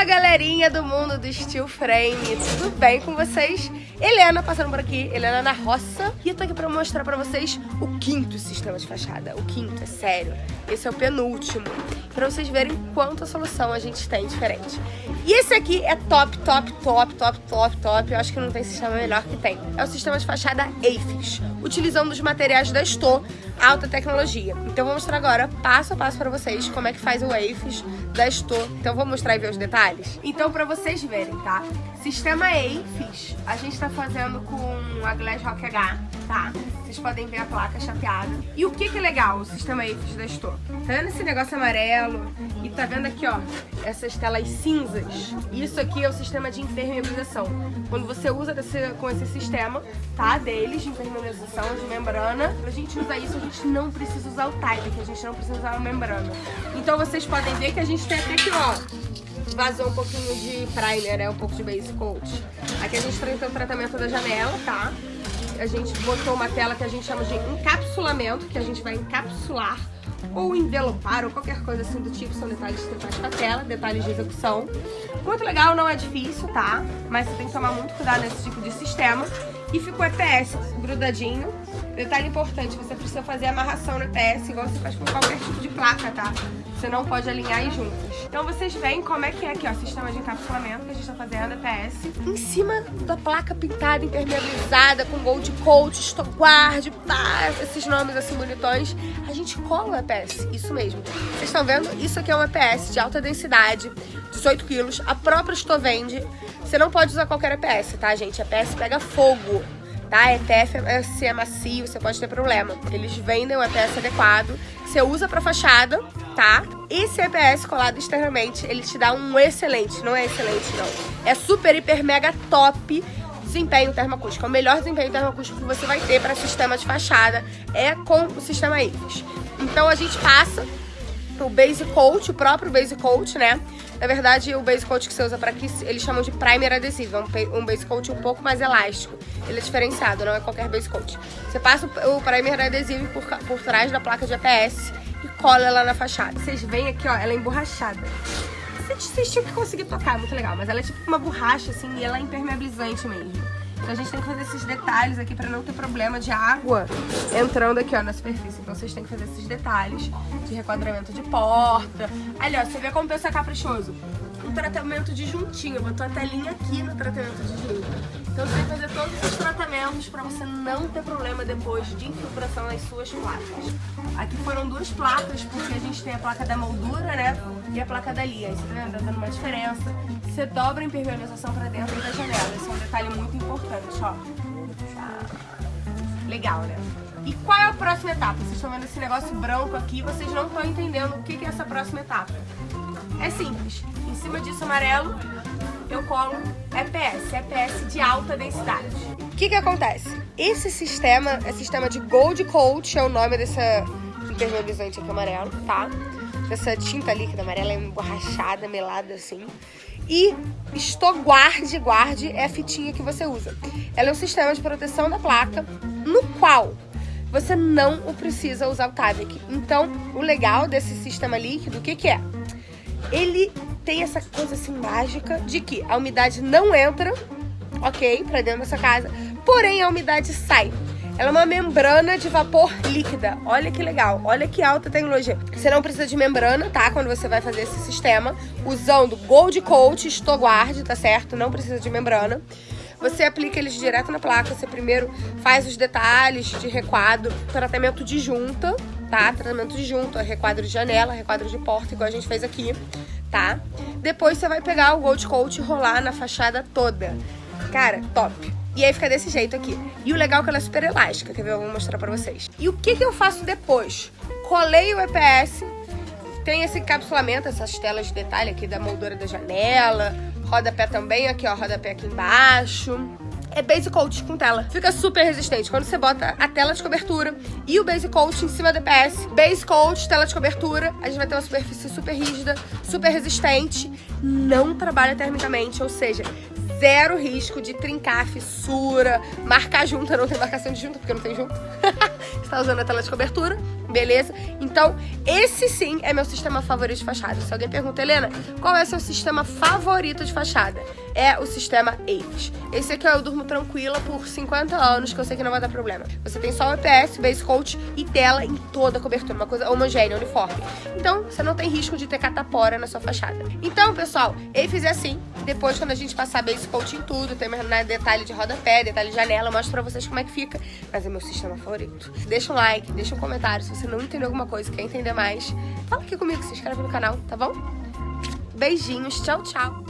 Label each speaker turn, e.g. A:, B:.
A: Fala galerinha do mundo do Steel Frame, tudo bem com vocês? Helena passando por aqui, Helena na roça E eu tô aqui pra mostrar pra vocês o quinto sistema de fachada O quinto, é sério, esse é o penúltimo Pra vocês verem quanta solução a gente tem diferente E esse aqui é top, top, top, top, top, top Eu acho que não tem sistema melhor que tem É o sistema de fachada AFIS Utilizando os materiais da Sto, alta tecnologia Então vou mostrar agora, passo a passo pra vocês Como é que faz o AFIS da Sto Então vou mostrar e ver os detalhes? Então, pra vocês verem, tá? Sistema AFIS, a gente tá fazendo com a Glass Rock H, tá? Vocês podem ver a placa chapeada. E o que que é legal o sistema AFIS da Store? Tá vendo esse negócio amarelo? E tá vendo aqui, ó, essas telas cinzas? Isso aqui é o sistema de impermeabilização. Quando você usa desse, com esse sistema, tá? Deles, de impermeabilização, de membrana, pra gente usar isso, a gente não precisa usar o Type, que a gente não precisa usar a membrana. Então vocês podem ver que a gente tem até aqui, ó, vazou um pouquinho de primer, né? Um pouco de base coat. Aqui a gente tem o tratamento da janela, tá? A gente botou uma tela que a gente chama de encapsulamento, que a gente vai encapsular ou envelopar ou qualquer coisa assim do tipo, são detalhes que você faz com a tela, detalhes de execução. Muito legal, não é difícil, tá? Mas você tem que tomar muito cuidado nesse tipo de sistema. E ficou EPS grudadinho. Detalhe importante, você precisa fazer amarração no EPS igual você faz com qualquer tipo de placa, tá? Você não pode alinhar e juntas. Então vocês veem como é que é aqui, ó, sistema de encapsulamento que a gente tá fazendo, EPS. Em cima da placa pintada, impermeabilizada, com gold coat, stockguard, pá, esses nomes assim bonitões, a gente cola o EPS, isso mesmo. Vocês estão vendo? Isso aqui é um EPS de alta densidade, 18 quilos, a própria Stovende. Você não pode usar qualquer EPS, tá, gente? EPS pega fogo tá? EPS é, se é macio, você pode ter problema. Eles vendem o EPS adequado, você usa pra fachada, tá? Esse EPS colado externamente, ele te dá um excelente, não é excelente não, é super, hiper, mega top desempenho termoacústico. É o melhor desempenho termoacústico que você vai ter para sistema de fachada é com o sistema IFES. Então a gente passa o Base Coat, o próprio Base Coat, né? Na verdade, o Base Coat que você usa para aqui, eles chamam de Primer adesivo. É um Base Coat um pouco mais elástico. Ele é diferenciado, não é qualquer Base Coat. Você passa o Primer adesivo por, por trás da placa de APS e cola ela na fachada. Vocês veem aqui, ó, ela é emborrachada. Vocês tinham que conseguir tocar, é muito legal. Mas ela é tipo uma borracha, assim, e ela é impermeabilizante mesmo. Então a gente tem que fazer esses detalhes aqui pra não ter problema de água entrando aqui, ó, na superfície. Então vocês têm que fazer esses detalhes de requadramento de porta. Ali, ó, você vê como pensa caprichoso. Um tratamento de juntinho, botou a telinha aqui no tratamento de junto. Então você tem que fazer todos os tratamentos para você não ter problema depois de infiltração nas suas placas. Aqui foram duas placas, porque a gente tem a placa da moldura, né? E a placa da linha. Você tá? Tá dando uma diferença. Você dobra a impermeabilização para dentro da janela. Esse é um detalhe muito importante, ó. Legal, né? E qual é a próxima etapa? Vocês estão vendo esse negócio branco aqui, vocês não estão entendendo o que é essa próxima etapa. É simples. Em cima disso amarelo, eu colo EPS, EPS de alta densidade. O que que acontece? Esse sistema é sistema de Gold Coat, é o nome dessa impermeabilizante aqui amarelo, tá? Essa tinta líquida amarela é emborrachada, melada assim. E Stoguard Guard é a fitinha que você usa. Ela é um sistema de proteção da placa, no qual você não precisa usar o Tavik. Então, o legal desse sistema líquido, o que que é? Ele tem essa coisa assim mágica de que a umidade não entra, ok, pra dentro dessa casa, porém a umidade sai. Ela é uma membrana de vapor líquida. Olha que legal, olha que alta tecnologia. Você não precisa de membrana, tá? Quando você vai fazer esse sistema, usando Gold Coat, Stoguard, tá certo? Não precisa de membrana. Você aplica eles direto na placa, você primeiro faz os detalhes de requadro, tratamento de junta, tá? Tratamento de junta, requadro de janela, requadro de porta, igual a gente fez aqui tá? Depois você vai pegar o Gold Coat e rolar na fachada toda. Cara, top. E aí fica desse jeito aqui. E o legal é que ela é super elástica, quer ver? Eu vou mostrar pra vocês. E o que que eu faço depois? Colei o EPS, tem esse encapsulamento, essas telas de detalhe aqui da moldura da janela, rodapé também, aqui ó, rodapé aqui embaixo é base coat com tela. Fica super resistente. Quando você bota a tela de cobertura e o base coat em cima do EPS, base coat, tela de cobertura, a gente vai ter uma superfície super rígida, super resistente, não trabalha termicamente, ou seja, zero risco de trincar, fissura, marcar junta, não tem marcação de junta porque não tem junta. você tá usando a tela de cobertura, beleza? Então, esse sim é meu sistema favorito de fachada. Se alguém pergunta, Helena, qual é o seu sistema favorito de fachada? É o sistema Avis. Esse aqui eu durmo tranquila por 50 anos, que eu sei que não vai dar problema. Você tem só o EPS, base coat e tela em toda a cobertura, uma coisa homogênea, uniforme. Então, você não tem risco de ter catapora na sua fachada. Então, pessoal, Avis é assim. Depois, quando a gente passar base em tudo, tem né, detalhe de rodapé, detalhe de janela, eu mostro pra vocês como é que fica. Mas é meu sistema favorito. Deixa um like, deixa um comentário se você não entendeu alguma coisa, quer entender mais. Fala aqui comigo, se inscreve no canal, tá bom? Beijinhos, tchau, tchau.